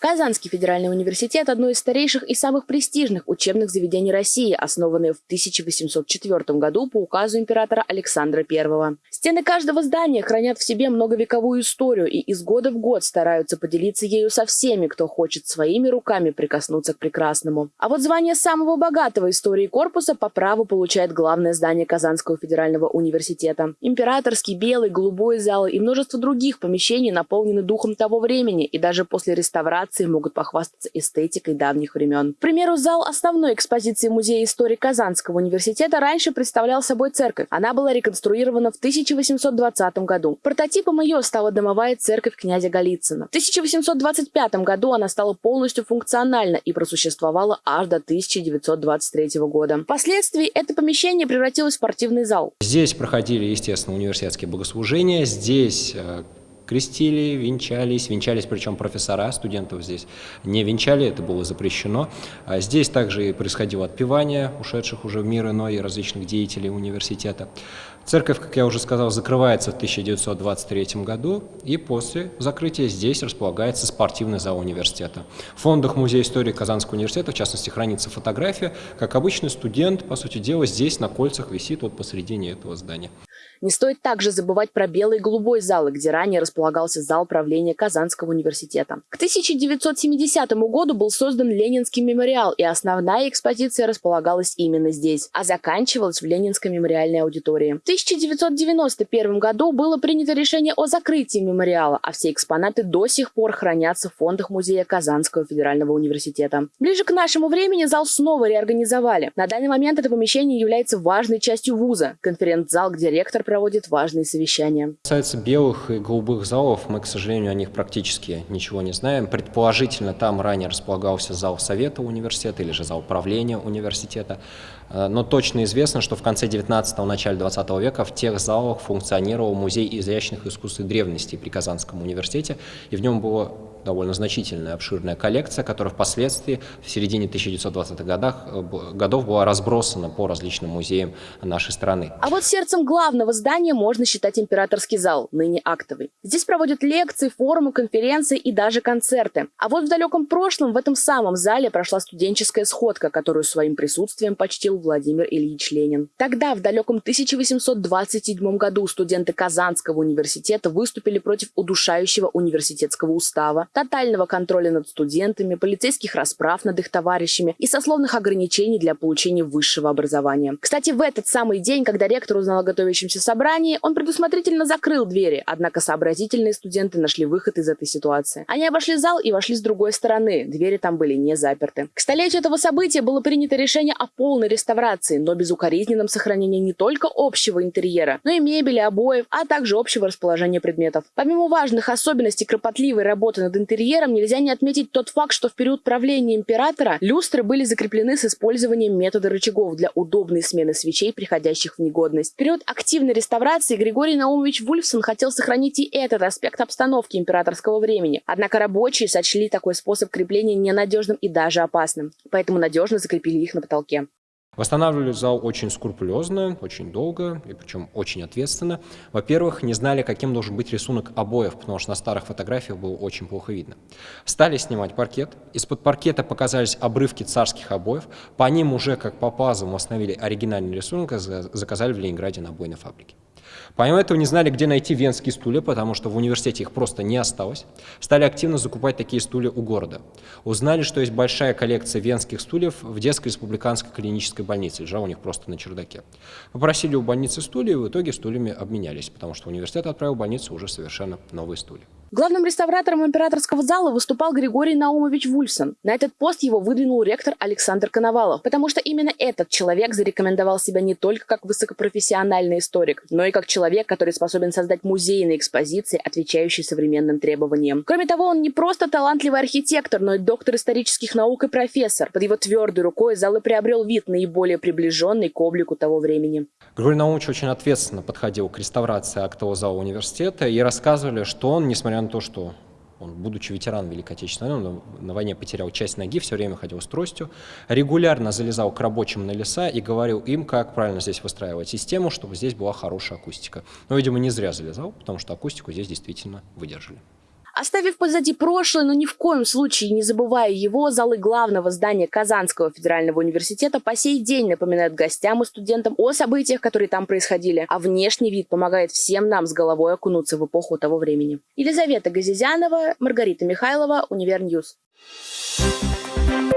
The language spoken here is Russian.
Казанский федеральный университет – одно из старейших и самых престижных учебных заведений России, основанное в 1804 году по указу императора Александра I. Стены каждого здания хранят в себе многовековую историю и из года в год стараются поделиться ею со всеми, кто хочет своими руками прикоснуться к прекрасному. А вот звание самого богатого истории корпуса по праву получает главное здание Казанского федерального университета. Императорский, белый, голубой залы и множество других помещений наполнены духом того времени и даже после реставрации экспозиции могут похвастаться эстетикой давних времен. К примеру, зал основной экспозиции Музея истории Казанского университета раньше представлял собой церковь. Она была реконструирована в 1820 году. Прототипом ее стала домовая церковь князя Голицына. В 1825 году она стала полностью функциональна и просуществовала аж до 1923 года. Впоследствии это помещение превратилось в спортивный зал. Здесь проходили, естественно, университетские богослужения. Здесь э, крестили, венчались, венчались причем профессора, студентов здесь не венчали, это было запрещено. А здесь также и происходило отпевание ушедших уже в мир иной и различных деятелей университета. Церковь, как я уже сказал, закрывается в 1923 году, и после закрытия здесь располагается спортивный зал университета. В фондах Музея истории Казанского университета, в частности, хранится фотография, как обычный студент, по сути дела, здесь на кольцах висит вот посредине этого здания. Не стоит также забывать про белый и голубой залы, где ранее располагался зал правления Казанского университета. К 1970 году был создан Ленинский мемориал, и основная экспозиция располагалась именно здесь, а заканчивалась в Ленинской мемориальной аудитории. В 1991 году было принято решение о закрытии мемориала, а все экспонаты до сих пор хранятся в фондах музея Казанского федерального университета. Ближе к нашему времени зал снова реорганизовали. На данный момент это помещение является важной частью вуза. Конференц-зал, где ректор проводит важные совещания. Касается белых и голубых залов, мы, к сожалению, о них практически ничего не знаем. Предположительно, там ранее располагался зал совета университета или же зал правления университета. Э, но точно известно, что в конце 19-го, начале 20 века в тех залах функционировал музей изящных искусств и древностей при Казанском университете, и в нем было довольно значительная, обширная коллекция, которая впоследствии в середине 1920-х годах, э, годов была разбросана по различным музеям нашей страны. А вот сердцем главного здания можно считать императорский зал, ныне актовый. Здесь проводят лекции, форумы, конференции и даже концерты. А вот в далеком прошлом в этом самом зале прошла студенческая сходка, которую своим присутствием почтил Владимир Ильич Ленин. Тогда, в далеком 1827 году, студенты Казанского университета выступили против удушающего университетского устава, тотального контроля над студентами, полицейских расправ над их товарищами и сословных ограничений для получения высшего образования. Кстати, в этот самый день, когда ректор узнал о готовящемся собрании, он предусмотрительно закрыл двери, однако сообразительные студенты нашли выход из этой ситуации. Они обошли зал и вошли с другой стороны, двери там были не заперты. К столетию этого события было принято решение о полной реставрации, но безукоризненном сохранении не только общего интерьера, но и мебели, обоев, а также общего расположения предметов. Помимо важных особенностей кропотливой работы над интерьером нельзя не отметить тот факт, что в период правления императора люстры были закреплены с использованием метода рычагов для удобной смены свечей, приходящих в негодность. В период активной реставрации Григорий Наумович Вульфсон хотел сохранить и этот аспект обстановки императорского времени. Однако рабочие сочли такой способ крепления ненадежным и даже опасным, поэтому надежно закрепили их на потолке. Восстанавливали зал очень скрупулезно, очень долго, и причем очень ответственно. Во-первых, не знали, каким должен быть рисунок обоев, потому что на старых фотографиях было очень плохо видно. Стали снимать паркет. Из-под паркета показались обрывки царских обоев. По ним уже, как по пазлам, установили оригинальный рисунок и заказали в Ленинграде на обойной фабрике. Помимо этого не знали, где найти венские стулья, потому что в университете их просто не осталось. Стали активно закупать такие стулья у города. Узнали, что есть большая коллекция венских стульев в детской республиканской клинической больнице, лежа у них просто на чердаке. Попросили у больницы стулья, и в итоге стульями обменялись, потому что университет отправил в больницу уже совершенно новые стулья. Главным реставратором императорского зала выступал Григорий Наумович Вульсон. На этот пост его выдвинул ректор Александр Коновалов, потому что именно этот человек зарекомендовал себя не только как высокопрофессиональный историк, но и как человек, который способен создать музейные экспозиции, отвечающие современным требованиям. Кроме того, он не просто талантливый архитектор, но и доктор исторических наук и профессор. Под его твердой рукой зал и приобрел вид наиболее приближенный к облику того времени. Григорий Наумович очень ответственно подходил к реставрации актового зала университета и рассказывали, что он, несмотря несмотря на то, что он, будучи ветераном Великой Отечественной войны, на войне потерял часть ноги, все время ходил с тростью, регулярно залезал к рабочим на леса и говорил им, как правильно здесь выстраивать систему, чтобы здесь была хорошая акустика. Но, видимо, не зря залезал, потому что акустику здесь действительно выдержали. Оставив позади прошлое, но ни в коем случае не забывая его, залы главного здания Казанского федерального университета по сей день напоминают гостям и студентам о событиях, которые там происходили, а внешний вид помогает всем нам с головой окунуться в эпоху того времени. Елизавета Газизянова, Маргарита Михайлова, UniverNews. Thank